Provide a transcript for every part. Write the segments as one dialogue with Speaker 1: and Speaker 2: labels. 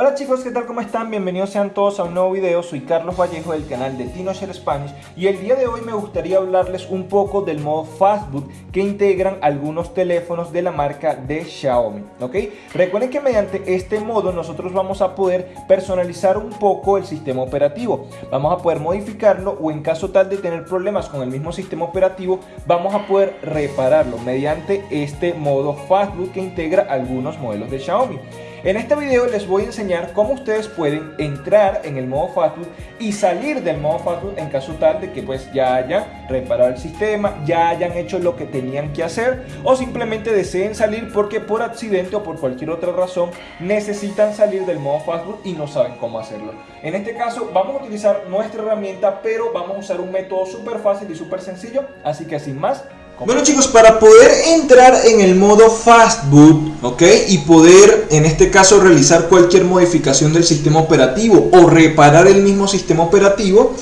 Speaker 1: Hola chicos, ¿qué tal? ¿Cómo están? Bienvenidos sean todos a un nuevo video. Soy Carlos Vallejo del canal de TinoShare Spanish y el día de hoy me gustaría hablarles un poco del modo Fastboot que integran algunos teléfonos de la marca de Xiaomi, ¿ok? Recuerden que mediante este modo nosotros vamos a poder personalizar un poco el sistema operativo. Vamos a poder modificarlo o en caso tal de tener problemas con el mismo sistema operativo, vamos a poder repararlo mediante este modo Fastboot que integra algunos modelos de Xiaomi. En este video les voy a enseñar cómo ustedes pueden entrar en el modo Fastboot y salir del modo Fastboot en caso tal de que pues ya hayan reparado el sistema, ya hayan hecho lo que tenían que hacer o simplemente deseen salir porque por accidente o por cualquier otra razón necesitan salir del modo Fastboot y no saben cómo hacerlo. En este caso vamos a utilizar nuestra herramienta pero vamos a usar un método súper fácil y súper sencillo, así que sin más bueno chicos, para poder entrar en el modo Fastboot, ¿ok? Y poder, en este caso, realizar cualquier modificación del sistema operativo o reparar el mismo sistema operativo,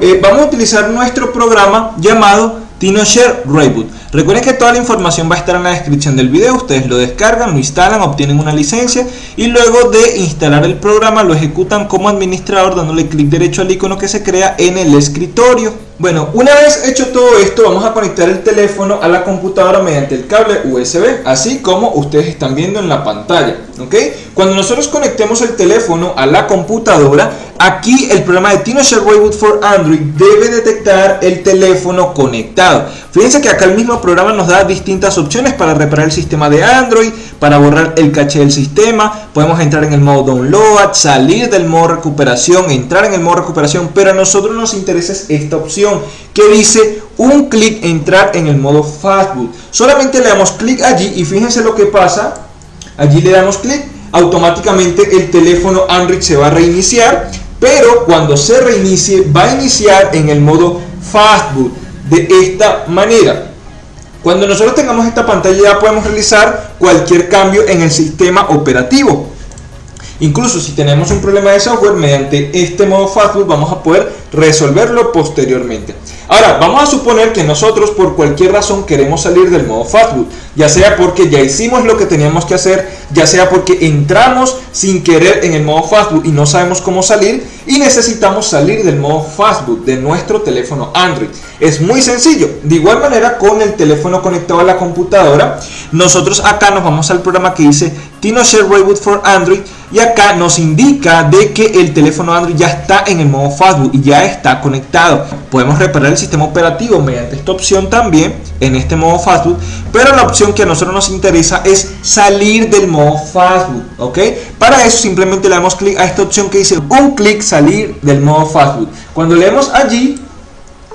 Speaker 1: eh, vamos a utilizar nuestro programa llamado TinoShare Reboot. Recuerden que toda la información va a estar en la descripción del video, ustedes lo descargan, lo instalan, obtienen una licencia y luego de instalar el programa lo ejecutan como administrador dándole clic derecho al icono que se crea en el escritorio. Bueno, una vez hecho todo esto, vamos a conectar el teléfono a la computadora mediante el cable USB, así como ustedes están viendo en la pantalla, ¿ok? Cuando nosotros conectemos el teléfono a la computadora, aquí el programa de TinoShare Reboot for Android debe detectar el teléfono conectado. Fíjense que acá el mismo programa nos da distintas opciones para reparar el sistema de Android, para borrar el caché del sistema, podemos entrar en el modo download, salir del modo recuperación, entrar en el modo recuperación, pero a nosotros nos interesa esta opción que dice un clic entrar en el modo Fastboot. Solamente le damos clic allí y fíjense lo que pasa. Allí le damos clic, automáticamente el teléfono Android se va a reiniciar, pero cuando se reinicie va a iniciar en el modo Fastboot de esta manera. Cuando nosotros tengamos esta pantalla ya podemos realizar cualquier cambio en el sistema operativo. Incluso si tenemos un problema de software, mediante este modo Fastboot vamos a poder resolverlo posteriormente. Ahora, vamos a suponer que nosotros por cualquier razón queremos salir del modo Fastboot, ya sea porque ya hicimos lo que teníamos que hacer, ya sea porque entramos sin querer en el modo Fastboot y no sabemos cómo salir y necesitamos salir del modo Fastboot de nuestro teléfono Android. Es muy sencillo. De igual manera con el teléfono conectado a la computadora, nosotros acá nos vamos al programa que dice TinoShare Reboot for Android y acá nos indica de que el teléfono Android ya está en el modo Fastboot y ya está conectado. Podemos reparar el sistema operativo mediante esta opción también en este modo Fastboot, pero la opción que a nosotros nos interesa es salir del modo Fastboot, ¿ok? Para eso simplemente le damos clic a esta opción que dice un clic salir del modo Fastboot. Cuando leemos allí,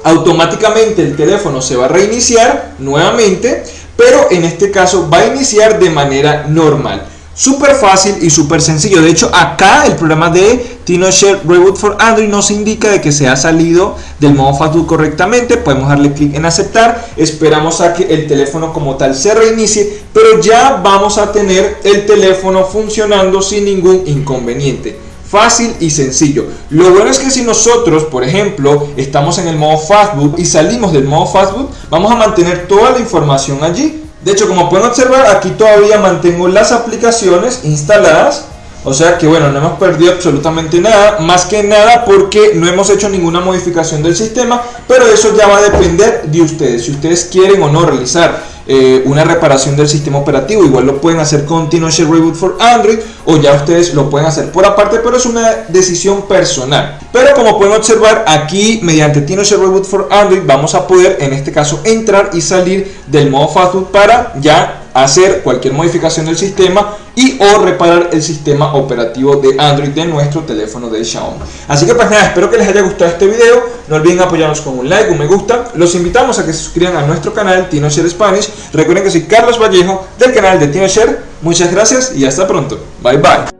Speaker 1: automáticamente el teléfono se va a reiniciar nuevamente, pero en este caso va a iniciar de manera normal. Súper fácil y súper sencillo. De hecho, acá el programa de TinoShare Reboot for Android nos indica de que se ha salido del modo Fastboot correctamente. Podemos darle clic en aceptar. Esperamos a que el teléfono como tal se reinicie. Pero ya vamos a tener el teléfono funcionando sin ningún inconveniente fácil y sencillo. Lo bueno es que si nosotros, por ejemplo, estamos en el modo Fastboot y salimos del modo Fastboot, vamos a mantener toda la información allí. De hecho, como pueden observar, aquí todavía mantengo las aplicaciones instaladas. O sea que bueno, no hemos perdido absolutamente nada, más que nada porque no hemos hecho ninguna modificación del sistema, pero eso ya va a depender de ustedes, si ustedes quieren o no realizar eh, una reparación del sistema operativo. Igual lo pueden hacer con TinoShare Reboot for Android o ya ustedes lo pueden hacer por aparte, pero es una decisión personal. Pero como pueden observar aquí mediante TinoShare Reboot for Android vamos a poder en este caso entrar y salir del modo Fastboot para ya hacer cualquier modificación del sistema y o reparar el sistema operativo de Android de nuestro teléfono de Xiaomi. Así que pues nada, espero que les haya gustado este video, no olviden apoyarnos con un like, un me gusta, los invitamos a que se suscriban a nuestro canal TinoShare Spanish, recuerden que soy Carlos Vallejo del canal de TinoShare, muchas gracias y hasta pronto, bye bye.